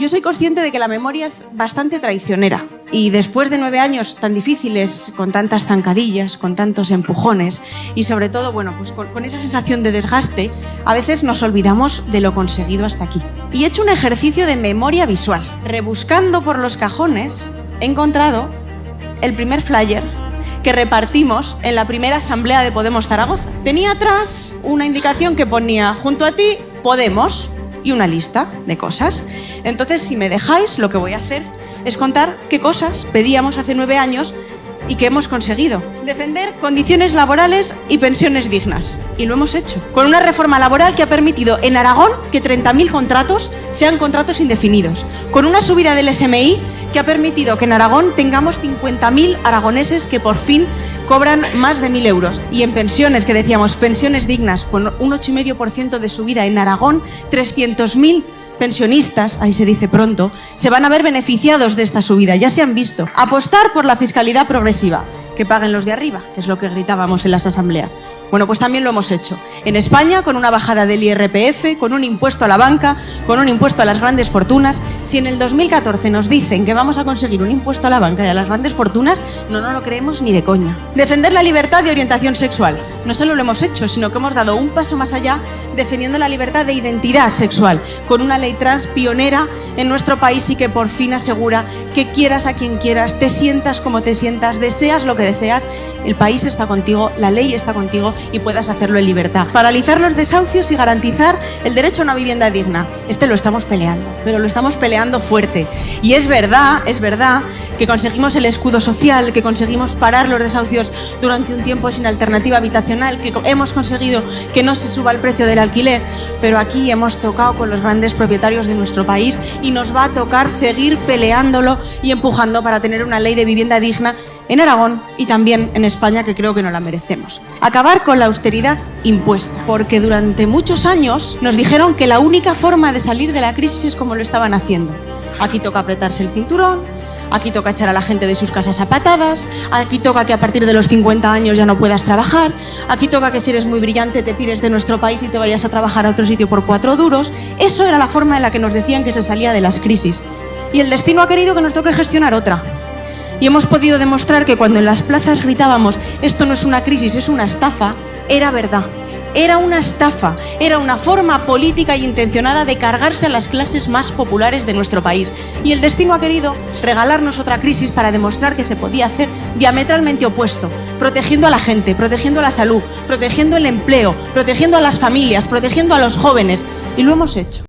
Yo soy consciente de que la memoria es bastante traicionera y después de nueve años tan difíciles, con tantas zancadillas, con tantos empujones y sobre todo, bueno, pues con, con, esa sensación de desgaste, a veces nos olvidamos de lo conseguido hasta aquí. Y he hecho un ejercicio de memoria visual. Rebuscando por los cajones, he encontrado el primer flyer que repartimos en la primera asamblea de Podemos Zaragoza. Tenía atrás una indicación que ponía, junto a ti, Podemos, y una lista de cosas. Entonces, si me dejáis, lo que voy a hacer es contar qué cosas pedíamos hace nueve años y que hemos conseguido. Defender condiciones laborales y pensiones dignas. Y lo hemos hecho. Con una reforma laboral que ha permitido en Aragón que 30.000 contratos sean contratos indefinidos. Con una subida del SMI que ha permitido que en Aragón tengamos 50.000 aragoneses que por fin cobran más de 1.000 euros. Y en pensiones, que decíamos, pensiones dignas, con un 8,5% de subida en Aragón, 300.000 pensionistas, ahí se dice pronto, se van a ver beneficiados de esta subida, ya se han visto. Apostar por la fiscalidad progresiva, que paguen los de arriba, que es lo que gritábamos en las asambleas. Bueno, pues también lo hemos hecho. En España, con una bajada del IRPF, con un impuesto a la banca, con un impuesto a las grandes fortunas. Si en el 2014 nos dicen que vamos a conseguir un impuesto a la banca y a las grandes fortunas, no nos lo creemos ni de coña. Defender la libertad de orientación sexual. No solo lo hemos hecho, sino que hemos dado un paso más allá defendiendo la libertad de identidad sexual, con una ley trans pionera en nuestro país y que por fin asegura que quieras a quien quieras, te sientas como te sientas, deseas lo que deseas, el país está contigo, la ley está contigo y puedas hacerlo en libertad. Paralizar los desahucios y garantizar el derecho a una vivienda digna. Este lo estamos peleando, pero lo estamos peleando fuerte. Y es verdad, es verdad que conseguimos el escudo social, que conseguimos parar los desahucios durante un tiempo sin alternativa habitacional, que hemos conseguido que no se suba el precio del alquiler, pero aquí hemos tocado con los grandes propietarios de nuestro país y nos va a tocar seguir peleándolo y empujando para tener una ley de vivienda digna en Aragón y también en España, que creo que no la merecemos. Acabar con la austeridad impuesta, porque durante muchos años nos dijeron que la única forma de salir de la crisis es como lo estaban haciendo. Aquí toca apretarse el cinturón, aquí toca echar a la gente de sus casas a patadas, aquí toca que a partir de los 50 años ya no puedas trabajar, aquí toca que si eres muy brillante te pires de nuestro país y te vayas a trabajar a otro sitio por cuatro duros. Eso era la forma en la que nos decían que se salía de las crisis. Y el destino ha querido que nos toque gestionar otra y hemos podido demostrar que cuando en las plazas gritábamos esto no es una crisis, es una estafa, era verdad. Era una estafa, era una forma política y intencionada de cargarse a las clases más populares de nuestro país. Y el destino ha querido regalarnos otra crisis para demostrar que se podía hacer diametralmente opuesto, protegiendo a la gente, protegiendo la salud, protegiendo el empleo, protegiendo a las familias, protegiendo a los jóvenes. Y lo hemos hecho.